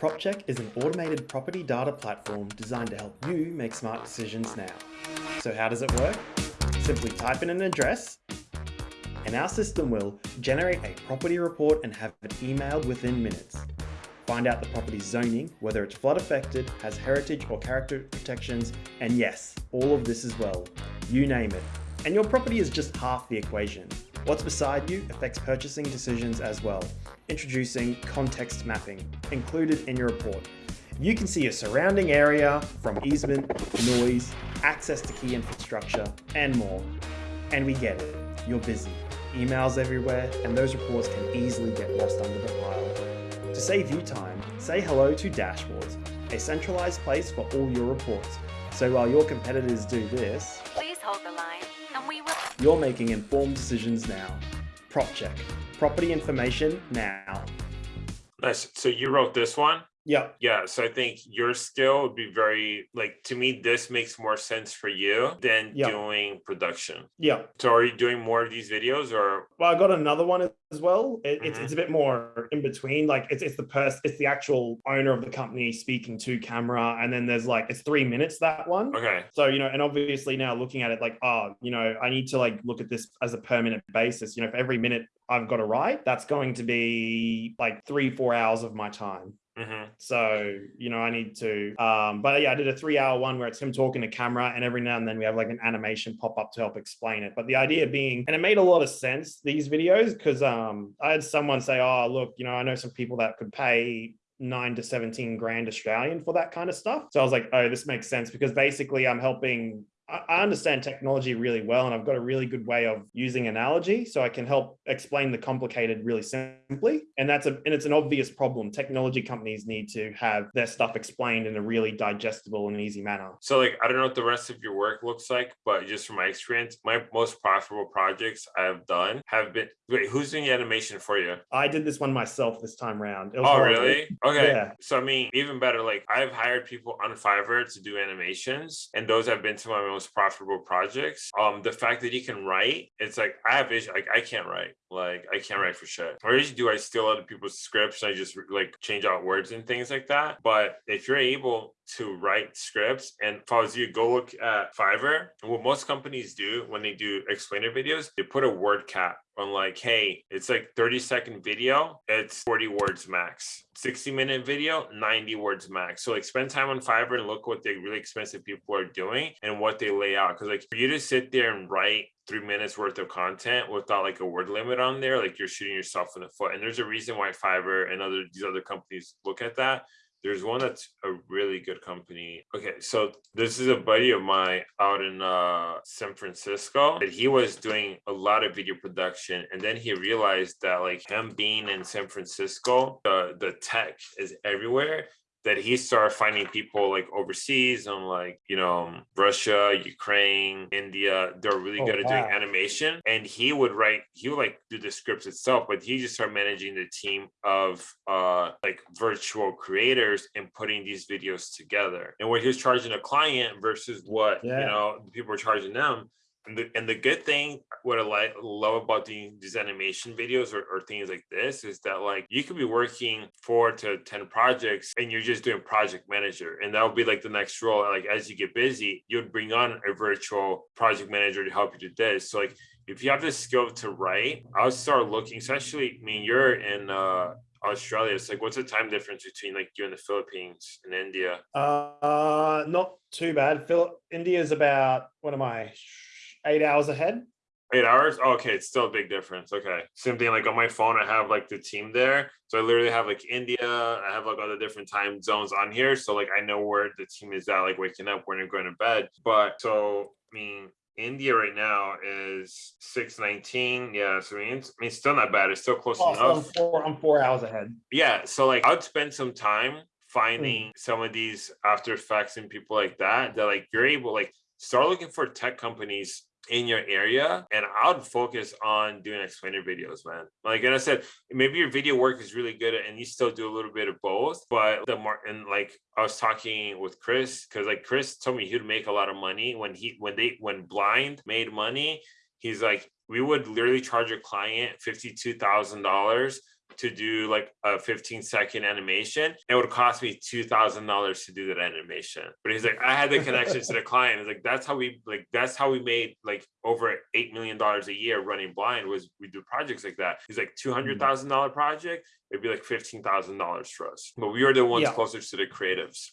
PropCheck is an automated property data platform designed to help you make smart decisions now. So how does it work? Simply type in an address, and our system will generate a property report and have it emailed within minutes. Find out the property's zoning, whether it's flood affected, has heritage or character protections, and yes, all of this as well. You name it. And your property is just half the equation. What's beside you affects purchasing decisions as well. Introducing context mapping, included in your report. You can see your surrounding area from easement, noise, access to key infrastructure, and more. And we get it. You're busy. Emails everywhere, and those reports can easily get lost under the pile. To save you time, say hello to Dashboards, a centralized place for all your reports. So while your competitors do this, you're making informed decisions now. Prop check. Property information now. Nice. So you wrote this one. Yep. Yeah, so I think your skill would be very like to me. This makes more sense for you than Yeah. doing production. Yeah. So are you doing more of these videos, or Well, I got another one as well. It, it's, Mhm. it's a bit more in between. Like it's, it's the person, it's the actual owner of the company speaking to camera, and then there's like it's three minutes that one. okay? So you know, and obviously now looking at it like, oh, you know, I need to like look at this as a permanent basis. You know, for every minute I've got to write, that's going to be like three, four hours of my time. Hmm So, you know, I need to um, but yeah, I did a three hour one where it's him talking to camera and every now and then we have like an animation pop up to help explain it. But the idea being, and it made a lot of sense, these videos, because um I had someone say, Oh, look, you know, I know some people that could pay nine to 17 grand Australian for that kind of stuff. So I was like, oh, this makes sense because basically I'm helping I, understand technology really well, and I've got a really good way of using analogy, so I can help explain the complicated really simply. And that's a and it's an obvious problem. Technology companies need to have their stuff explained in a really digestible and easy manner. So like, I don't know what the rest of your work looks like, but just from my experience, my most profitable projects I've done have been, wait, who's doing the animation for you? I did this one myself this time round. It was Oh, horrible. really? Okay. Yeah. So I mean, even better, like I've hired people on Fiverr to do animations, and those have been some of my most profitable projects. Um, the fact that he can write, it's like I have vision, like I can't write, like I can't write for shit. Or do I steal other people's scripts I just like change out words and things like that. But if you're able to write scripts and if I was you, go look at Fiverr. And what most companies do when they do explainer videos, they put a word cap on like, hey, it's like 30 second video, it's 40 words max. 60 minute video, 90 words max. So like spend time on Fiverr and look what the really expensive people are doing and what they lay out. Cause like for you to sit there and write three minutes worth of content without like a word limit on there, like you're shooting yourself in the foot. And there's a reason why Fiverr and other these other companies look at that there's one that's a really good company. Okay, so this is a buddy of mine out in uh San Francisco that he was doing a lot of video production and then he realized that like him being in San Francisco, the the tech is everywhere that he started finding people like overseas on like you know Russia, Ukraine, India. They're really Oh, good at doing animation, and he would write. He would like do the scripts itself, but he just started managing the team of uh like virtual creators and putting these videos together. And what he was charging a client versus what you know people were charging them. And the, and the good thing, what I like love about the, these animation videos or, or things like this is that like you could be working four to 10 projects and you're just doing project manager. And that would be like the next role. Like as you get busy, you'd bring on a virtual project manager to help you do this. So like if you have the skill to write, I'll start looking, especially, I mean, you're in uh Australia. It's like, what's the time difference between like you and the Philippines and India? Uh, not too bad. Phil, is about what am I? Eight hours ahead. Eight hours? Oh, okay, it's still a big difference. Okay. Same thing like on my phone, I have like the team there. So I literally have like India, I have like all the different time zones on here. So like I know where the team is at, like waking up, when you're going to bed. But so I mean India right now is 619. Yeah, so I mean it's I mean still not bad. It's still close Oh, so I'm enough. four, I'm four hours ahead. Yeah, so like I'd spend some time finding hmm. some of these after effects and people like that that like you're able like start looking for tech companies in your area and I would focus on doing explainer videos, man. Like and I said, maybe your video work is really good and you still do a little bit of both, but the more and like I was talking with Chris because like Chris told me he'd make a lot of money when he when they when blind made money. He's like, we would literally charge a client fifty-two thousand dollars to do like a 15 second animation. It would cost me two thousand dollars to do that animation. But he's like, I had the connection to the client. It's like that's how we like that's how we made like over eight million dollars a year running blind was we do projects like that. He's like two hundred thousand dollar project, it'd be like fifteen thousand dollars for us. But we are the ones Yeah. closest to the creatives.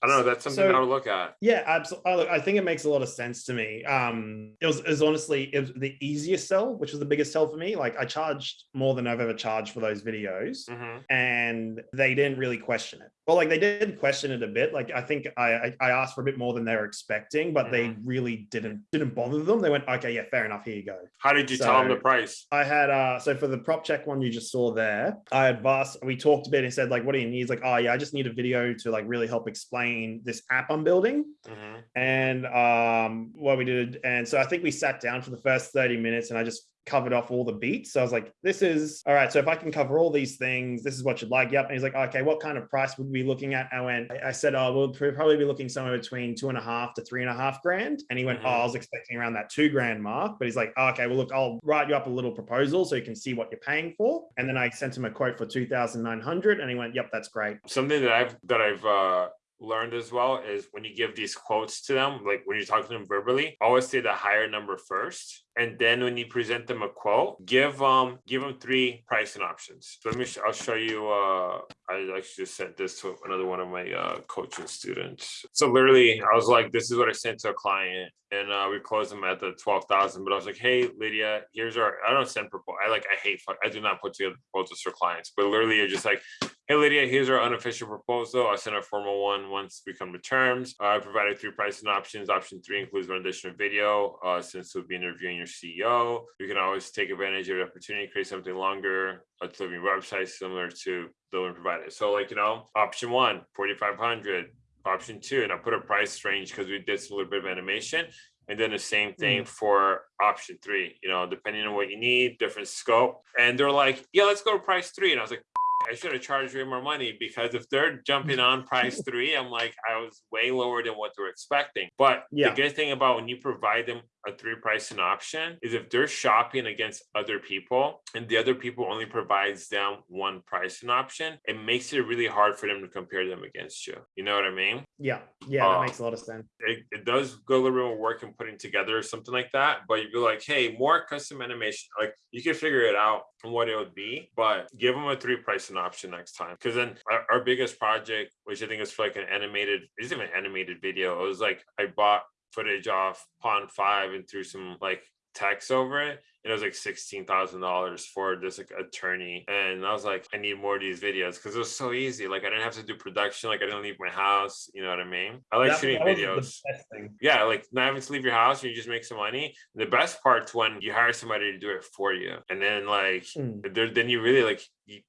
I don't know. That's something So- I would look at. Yeah, absolutely. I think it makes a lot of sense to me. Um, it was, it was honestly it was the easiest sell, which was the biggest sell for me. Like I charged more than I've ever charged for those videos, Mhm. and they didn't really question it. Well, like they did question it a bit. Like I think I I, I asked for a bit more than they were expecting, but they really didn't didn't bother them. They went, okay, yeah, fair enough. Here you go. How did you tell them the price? I had uh so for the prop check one you just saw there, I had we talked a bit and said, like, what do you need? He's like, oh yeah, I just need a video to like really help explain this app I'm building Mhm. and um what we did. And so I think we sat down for the first 30 minutes and I just covered off all the beats. So I was like, this is all right. So if I can cover all these things, this is what you'd like. Yep. And he's like, okay, what kind of price would we be looking at? I went, I said, oh, we'll probably be looking somewhere between two and a half to three and a half grand. And he went, Mhm. oh, I was expecting around that two grand mark. But he's like, oh, okay, well, look, I'll write you up a little proposal so you can see what you're paying for. And then I sent him a quote for 2,900 and he went, yep, that's great. something that I've that I've uh learned as well is when you give these quotes to them, like when you're talking to them verbally, always say the higher number first. And then when you present them a quote, give um give them three pricing options. So let me I'll show you uh I actually just sent this to another one of my uh coaching students. So literally I was like, this is what I sent to a client and uh we closed them at the 12,000. But I was like, hey Lydia, here's our I don't send proposal. I like I hate I do not put together proposals for clients, but literally you're just like Hey Lydia, here's our unofficial proposal. I sent a formal one once we come to terms. Uh, I provided three pricing options. Option three includes one additional video. Uh, since we'll be interviewing your CEO, you can always take advantage of the opportunity, to create something longer, a delivering website similar to the one provided. So like, you know, option one, 4,500. Option two, and I put a price range because we did a little bit of animation. And then the same thing for option three, you know, depending on what you need, different scope. And they're like, yeah, let's go to price three. And I was like, I should have charged way more money because if they're jumping on price three, I'm like, I was way lower than what they're expecting. But Yeah. the good thing about when you provide them a three pricing option is if they're shopping against other people and the other people only provides them one pricing option, it makes it really hard for them to compare them against you. You know what I mean? Yeah, yeah, that Uh, makes a lot of sense. it, it does go a little bit more work in putting together something like that. But you'd be like, hey, more custom animation. Like you can figure it out on what it would be, but give them a three pricing option next time. Because then our, our biggest project, which I think is for like an animated, it isn't even an animated video. It was like I bought footage off Pond5 and threw some like text over it. And it was like sixteen thousand dollars for this like attorney. And I was like, I need more of these videos because it was so easy. Like I didn't have to do production. Like I didn't leave my house. You know what I mean? I like That- shooting that videos The best thing. yeah, like not having to leave your house and you just make some money. The best part's when you hire somebody to do it for you, and then like Mm. there, then you really like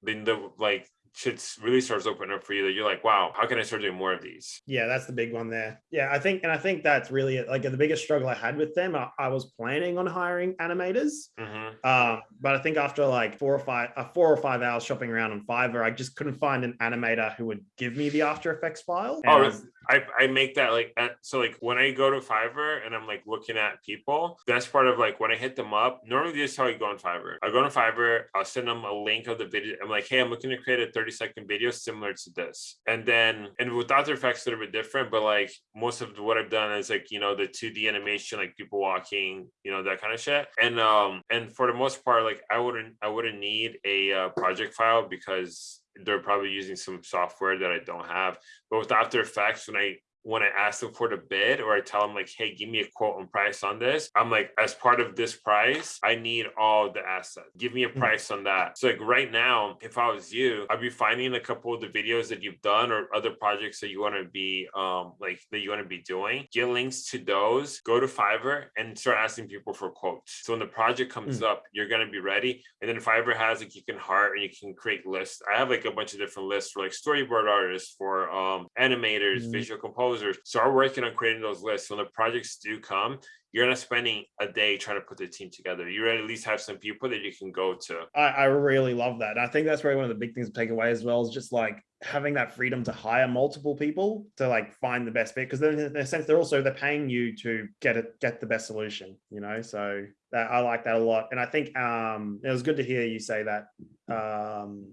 then the like shit really starts opening up for you. That you're like, wow, how can I start doing more of these? Yeah, that's the big one there. Yeah, I think, and I think that's really like the biggest struggle I had with them. I, I was planning on hiring animators, hmm um, but I think after like four or five, uh, four or five hours shopping around on Fiverr, I just couldn't find an animator who would give me the After Effects file. Oh, And I was- I, I make that like at, so like when I go to Fiverr and I'm like looking at people, that's part of like when I hit them up. Normally this is how I go on Fiverr. I go on Fiverr, I'll send them a link of the video. I'm like, hey, I'm looking to create a 30 second video similar to this. And then and with After Effects a little bit different, but like most of what I've done is like, you know, the 2D animation, like people walking, you know, that kind of shit. And um and for the most part, like I wouldn't I wouldn't need a uh, project file because they're probably using some software that I don't have. But with After Effects, when I when I ask them for the bid or I tell them like, hey, give me a quote and price on this, I'm like, as part of this price, I need all the assets. Give me a Hmm. price on that. So like right now, if I was you, I'd be finding a couple of the videos that you've done or other projects that you want to be um like that you want to be doing. Get links to those, go to Fiverr and start asking people for quotes. So when the project comes up, you're gonna be ready. And then Fiverr has like you can heart and you can create lists. I have like a bunch of different lists for like storyboard artists, for um animators, Mhm. visual composers. So I'm working on creating those lists. When the projects do come, you're not spending a day trying to put the team together. You at least have some people that you can go to. I, I really love that. I think that's probably one of the big things to take away as well is just like having that freedom to hire multiple people to like find the best bit. Because then in a sense they're also they're paying you to get it get the best solution, you know. So that I like that a lot. And I think um it was good to hear you say that um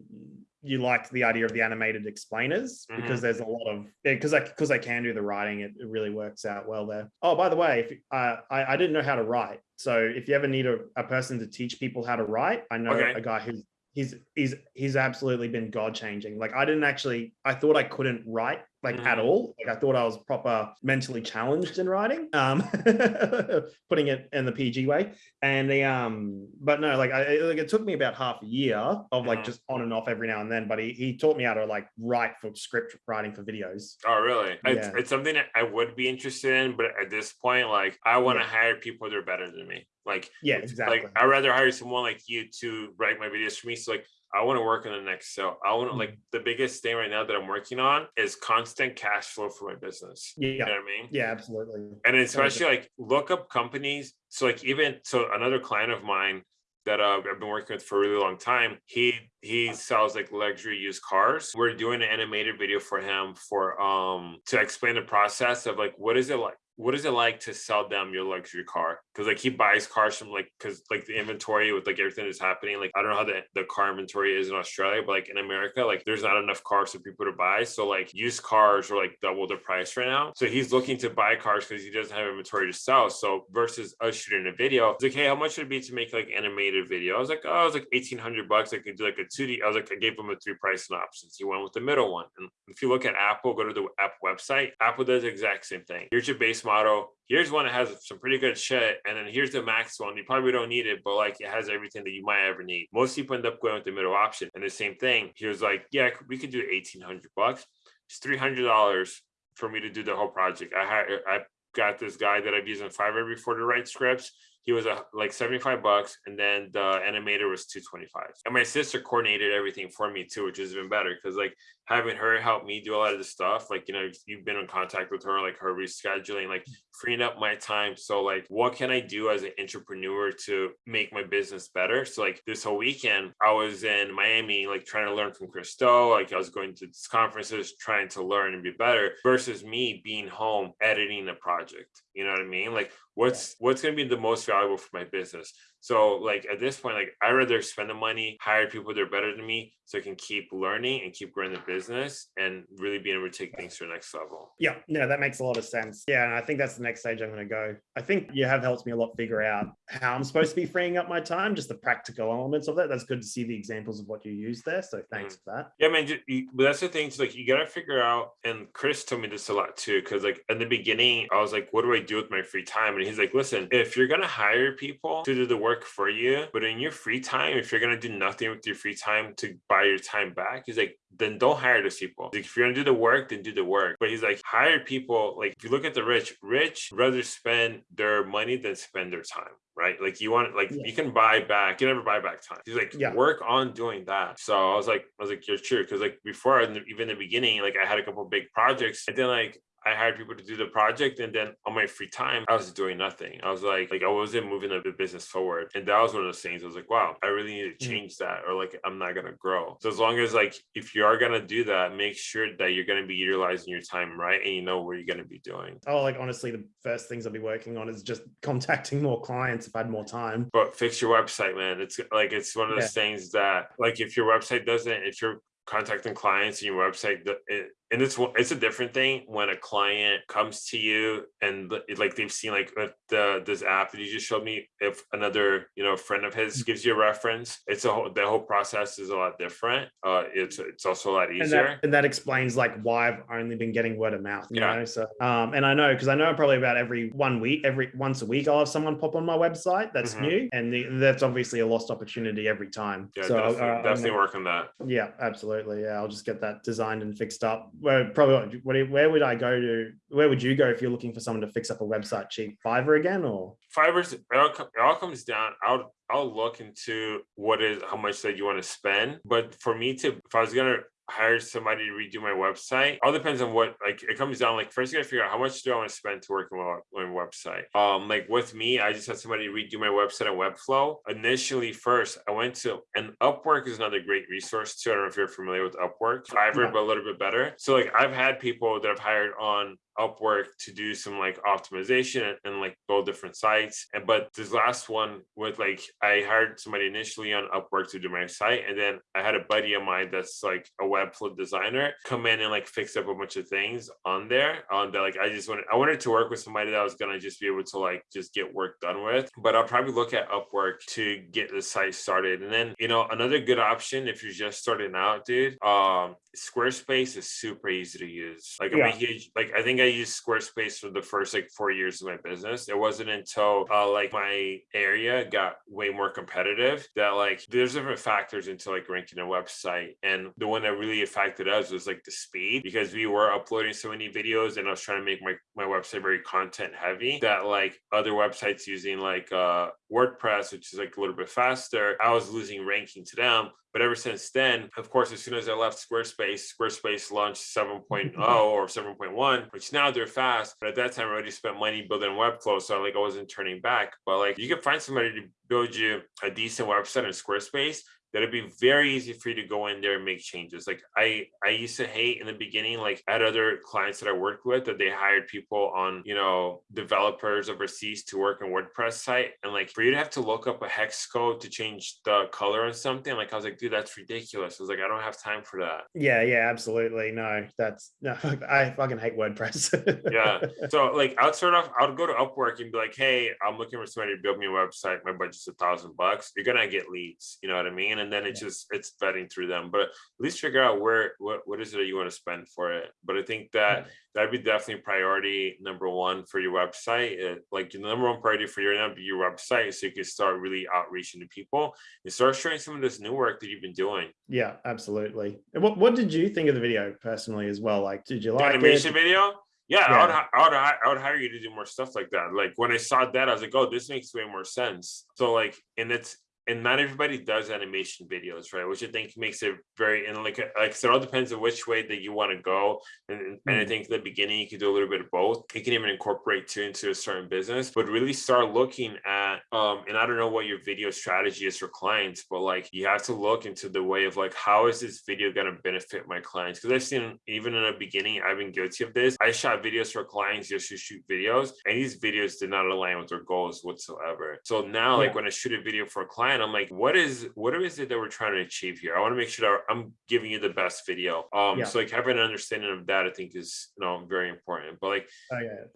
you liked the idea of the animated explainers because there's a lot of because I because I can do the writing, it, it really works out well there. Oh, by the way, if uh, I I didn't know how to write, so if you ever need a, a person to teach people how to write, I know Okay. a guy who's he's he's he's absolutely been god changing. Like I didn't actually I thought I couldn't write like at Mhm. all. Like I thought I was proper mentally challenged in writing. Um, putting it in the PG way. And the um, but no, like I it- like it took me about half a year of like Mhm. just on and off every now and then. But he he taught me how to like write for script writing for videos. Oh, really? It's, Yeah. it's something that I would be interested in, but at this point, like I want to Yeah. hire people that are better than me. Like, Yeah, exactly. Like I'd rather hire someone like you to write my videos for me. So like I want to work on the next sale. I want to Mm. like the biggest thing right now that I'm working on is constant cash flow for my business. You know yeah, what I mean? yeah, absolutely. and especially like look up companies so like even so another client of mine that uh, I've been working with for a really long time. He he sells like luxury used cars. We're doing an animated video for him for um to explain the process of like what is it like what is it like to sell them your luxury car? Because like he buys cars from like because like the inventory with like everything that's happening. Like I don't know how the, the car inventory is in Australia, but like in America, like there's not enough cars for people to buy. So like used cars are like double the price right now. So he's looking to buy cars because he doesn't have inventory to sell. So versus us shooting a video, it's like, hey, how much would it be to make like animated video? I was like, oh, it was like eighteen hundred bucks. I could do like a two D. I was like, I gave him a three pricing options. He went with the middle one. And if you look at Apple, go to the Apple website. Apple does the exact same thing. Here's your base model. Here's one that has some pretty good shit, and then here's the max one. You probably don't need it, but like it has everything that you might ever need. Most people end up going with the middle option. And the same thing. He was like, "Yeah, we could do eighteen hundred bucks. It's three hundred dollars for me to do the whole project. I had I got this guy that I've used in Fiverr before to write scripts he was a, like 75 bucks and then the animator was 225 and my sister coordinated everything for me too which is even better because like having her help me do a lot of the stuff like you know you've been in contact with her like her rescheduling like mm. freeing up my time. So like what can i do as an entrepreneur to make my business better? So like this whole weekend i was in miami like trying to learn from Christo like i was going to conferences trying to learn and be better versus me being home editing a project. You know what i mean? Like what's what's going to be the most valuable for my business so like at this point, like I rather spend the money, hire people that are better than me, so I can keep learning and keep growing the business and really being able to take things to the next level. Yeah, no, that makes a lot of sense. Yeah, and I think that's the next stage I'm going to go. I think you have helped me a lot figure out how I'm supposed to be freeing up my time, just the practical elements of that. That's good to see the examples of what you use there. So thanks mm-hmm. for that. Yeah, man. You, but that's the thing. So like you got to figure out. And Chris told me this a lot too, because like in the beginning, I was like, "What do I do with my free time?" And he's like, "Listen, if you're gonna hire people to do the work for you, but in your free time, if you're gonna do nothing with your free time to buy your time back, he's like, then don't hire those people. Like, if you're gonna do the work, then do the work. But he's like, hire people. Like if you look at the rich, rich rather spend their money than spend their time. Right. Like you want like yeah. you can buy back, you never buy back time. He's like, yeah. work on doing that. So I was like, I was like, you're true. Cause like before, even in the beginning, like I had a couple big projects. And then like I hired people to do the project, and then on my free time, I was doing nothing. I was like, like I wasn't moving the business forward, and that was one of those things. I was like, wow, I really need to mm. change that, or like I'm not gonna grow. So as long as like if you are gonna do that, make sure that you're gonna be utilizing your time right, and you know what you're gonna be doing. Oh, like honestly, the first things I'll be working on is just contacting more clients if I had more time. But fix your website, man. It's like it's one of those yeah. things that like if your website doesn't, if you're contacting clients and your website, it, and it's it's a different thing when a client comes to you and like they've seen like the this app that you just showed me if another you know friend of his mm. gives you a reference it's a whole the whole process is a lot different uh it's it's also a lot easier and that, and that explains like why i've only been getting word of mouth you yeah. know so um and i know because i know probably about every one week every once a week i'll have someone pop on my website that's mm-hmm. new and the, that's obviously a lost opportunity every time yeah so definitely, uh, definitely work on that yeah absolutely yeah i'll just get that designed and fixed up where probably what, where would I go to? Where would you go if you're looking for someone to fix up a website cheap? Fiverr again, or Fiverr's it all, it all comes down. I'll I'll look into what is how much that you want to spend. But for me to, if I was gonna hire somebody to redo my website. All depends on what like it comes down. Like first, you gotta figure out how much do I want to spend to work on my, website. Um, like with me, I just had somebody redo my website on Webflow. Initially, first I went to and Upwork is another great resource too. I don't know if you're familiar with Upwork, Fiverr, yeah. but a little bit better. So like I've had people that I've hired on Upwork to do some like optimization and, and, like build different sites. And but this last one with like I hired somebody initially on Upwork to do my site, and then I had a buddy of mine that's like a Webflow designer come in and like fix up a bunch of things on there. On that, like I just wanted I wanted to work with somebody that was gonna just be able to like just get work done with. But I'll probably look at Upwork to get the site started. And then you know another good option if you're just starting out, dude. Um, Squarespace is super easy to use. Like I'm yeah. a huge like I think I used Squarespace for the first like four years of my business. It wasn't until uh, like my area got way more competitive that like there's different factors into like ranking a website. And the one that really affected us was like the speed because we were uploading so many videos and I was trying to make my, my website very content heavy that like other websites using like uh WordPress, which is like a little bit faster, I was losing ranking to them. But ever since then, of course, as soon as I left Squarespace, Squarespace launched 7.0 mm-hmm. or 7.1, which now they're fast. But at that time, I already spent money building a Webflow. So like I wasn't turning back. But like you can find somebody to build you a decent website in Squarespace that it'd be very easy for you to go in there and make changes. Like I, I used to hate in the beginning, like at other clients that I worked with that they hired people on, you know, developers overseas to work on WordPress site. And like for you to have to look up a hex code to change the color or something, like I was like, dude, that's ridiculous. I was like, I don't have time for that. Yeah, yeah, absolutely. No, that's no, I fucking hate WordPress. yeah. So like I'd start off, I'd go to Upwork and be like, hey, I'm looking for somebody to build me a website. My budget's a thousand bucks. You're gonna get leads. You know what I mean? And and then it's just it's vetting through them. But at least figure out where what what is it that you want to spend for it. But I think that that'd be definitely priority number one for your website. It, like the number one priority for your your website, so you can start really outreaching to people and start sharing some of this new work that you've been doing. Yeah, absolutely. And what what did you think of the video personally as well? Like, did you The like animation it? video. Yeah, I, would, I would, I would hire you to do more stuff like that. Like when I saw that, I was like, oh, this makes way more sense. So like, and it's and not everybody does animation videos, right? Which I think makes it very and like like said, it all depends on which way that you want to go. And, and and I Mm. think the beginning you can do a little bit of both. You can even incorporate two into a certain business, but really start looking at um and I don't know what your video strategy is for clients, but like you have to look into the way of like how is this video going to benefit my clients? Because I've seen even in the beginning, I've been guilty of this. I shot videos for clients just to shoot videos, and these videos did not align with their goals whatsoever. So now, like when I shoot a video for a client, I'm like, what is what is it that we're trying to achieve here? I want to make sure that I'm giving you the best video. Um, Yeah. so like having an understanding of that, I think is you know very important. But like.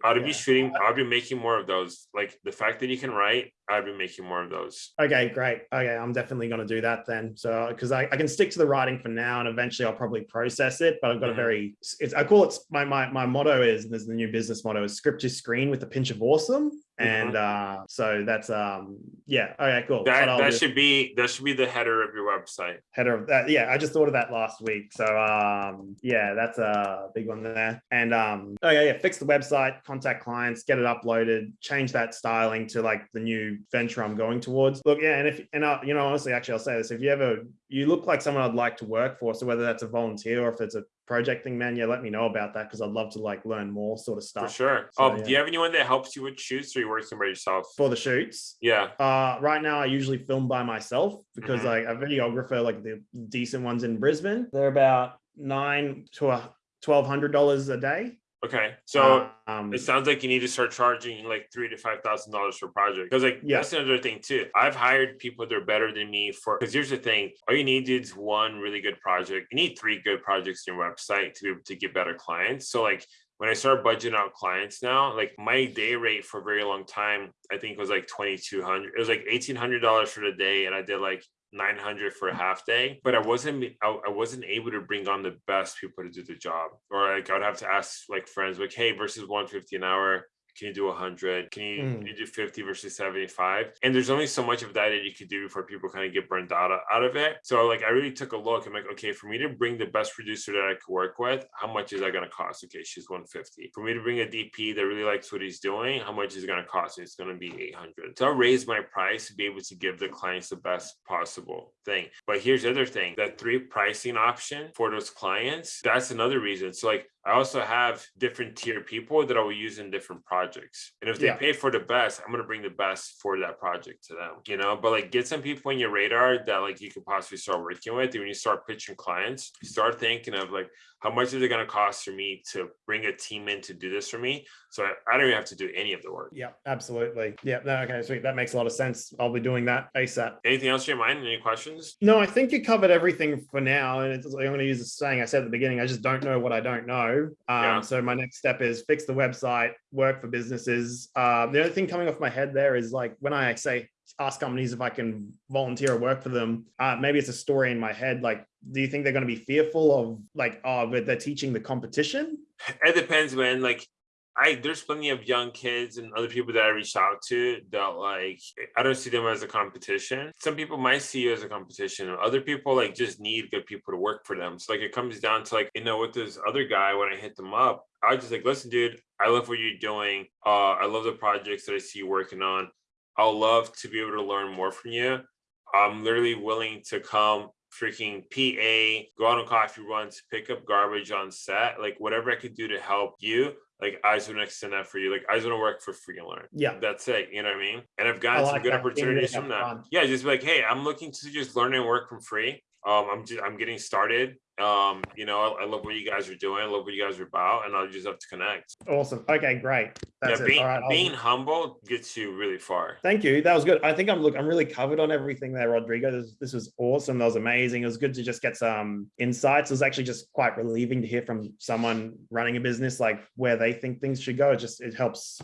I'd yeah. be shooting, I'd be making more of those. Like the fact that you can write, I'd be making more of those. Okay, great. Okay, I'm definitely going to do that then. So, because I, I can stick to the writing for now, and eventually I'll probably process it. But I've got Mhm. a very, it's I call it my my my motto is there's the new business motto is script your screen with a pinch of awesome, and uh so that's um yeah. Okay, cool. That that do- should be that should be the header of your website. header of that. Yeah, I just thought of that last week. So um yeah, that's a big one there. And um oh yeah, yeah, fix the website, contact clients, get it uploaded, change that styling to like the new venture I'm going towards. Look, yeah, and if and I, you know, honestly, actually, I'll say this: if you ever you look like someone I'd like to work for, so whether that's a volunteer or if it's a project thing, man, yeah, let me know about that because I'd love to like learn more sort of stuff. For sure. So, um, do you have anyone that helps you with shoots or you're working by yourself? for the shoots. Yeah. Uh, right now, I usually film by myself because Mhm. like a videographer, like the decent ones in Brisbane, they're about nine to a twelve hundred dollars a day. Okay. So um, it sounds like you need to start charging like three to five thousand dollars per project. Because like Yeah. that's another thing too. I've hired people that are better than me for because here's the thing: all you need is one really good project. You need three good projects in your website to be able to get better clients. So like when I start budgeting out clients now, like my day rate for a very long time, I think was like twenty two hundred. It was like eighteen hundred dollars for the day, and I did like 900 for a half day but i wasn't I, I wasn't able to bring on the best people to do the job. Or like i'd have to ask like friends like hey versus 150 an hour can you do 100 can you, can Mm. you do 50 versus 75 and there's only so much of that that you could do before people kind of get burned out out of it. So like i really took a look i'm like okay for me to bring the best producer that i could work with how much is that going to cost? Okay she's 150 for me to bring a dp that really likes what he's doing how much is it going to cost? It's going to be 800 so i'll raise my price to be able to give the clients the best possible thing. But here's the other thing that three pricing option for those clients that's another reason. So like I also have different tier people that I will use in different projects. And if they Yeah. pay for the best, I'm gonna bring the best for that project to them. You know, but like get some people on your radar that like you could possibly start working with. And when you start pitching clients, start thinking of like how much is it gonna cost for me to bring a team in to do this for me? So I, I don't even have to do any of the work. yeah, absolutely. Yeah, no, okay, sweet. That makes a lot of sense. I'll be doing that ASAP. Anything else in your mind? Any questions? No, I think you covered everything for now. And like, I'm going to use the saying I said at the beginning. I just don't know what I don't know. Um, Yeah. So my next step is fix the website, work for businesses. Um, the other thing coming off my head there is like when I say ask companies if I can volunteer or work for them, uh, maybe it's a story in my head. Like, do you think they're going to be fearful of like, oh, but they're teaching the competition? It depends, man. Like I there's plenty of young kids and other people that I reach out to that like I don't see them as a competition. Some people might see you as a competition. Other people like just need good people to work for them. So like it comes down to like, you know, with this other guy, when I hit them up, I was just like, listen, dude, I love what you're doing. Uh, I love the projects that I see you working on. I'll love to be able to learn more from you. I'm literally willing to come freaking PA, go out on coffee runs, pick up garbage on set, like whatever I could do to help you. Like I just want to extend that for you. Like I just want to work for free and learn. Yeah. That's it. You know what I mean? And I've gotten some good. Opportunities from that. upfront. Yeah, just be like, hey, I'm looking to just learn and work from free. Um, I'm just I'm getting started. Um, you know, I, I love what you guys are doing. I love what you guys are about, and I'll just have to connect. Awesome. Okay, great. That's yeah, being right. Being humble gets you really far. Thank you. That was good. I think I'm look. I'm really covered on everything there, Rodrigo. This, this was awesome. That was amazing. It was good to just get some insights. It was actually just quite relieving to hear from someone running a business like where they think things should go. It just it helps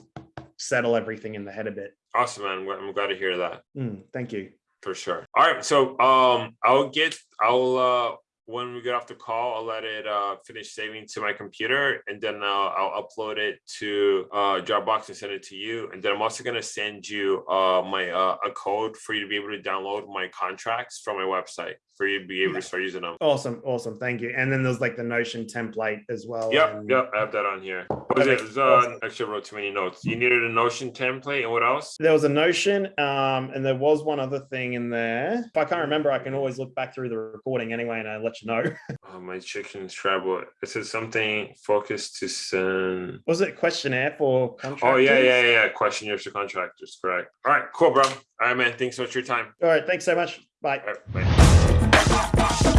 settle everything in the head a bit. Awesome, man. I'm glad to hear that. Mm, thank you. for sure. All right, so um, I'll get, I'll uh, when we get off the call, I'll let it uh finish saving to my computer, and then uh, I'll upload it to uh Dropbox and send it to you. And then I'm also gonna send you uh my uh a code for you to be able to download my contracts from my website for you to be able to start using them. Awesome, awesome. Thank you. And then there's like the Notion template as well. Yep, and- yep, I have that on here. Was it? Was, uh, actually wrote too many notes. You needed a Notion template and what else? There was a Notion, um, and there was one other thing in there. If I can't remember, I can always look back through the recording anyway, and I'll let you know. Oh, my chicken's travel. It says something focused to send. Was it questionnaire for contractors? Oh yeah, yeah, yeah. Questionnaires to contractors, correct. All right, cool, bro. All right, man. Thanks so much for your time. All right, thanks so much. Bye. All right, bye.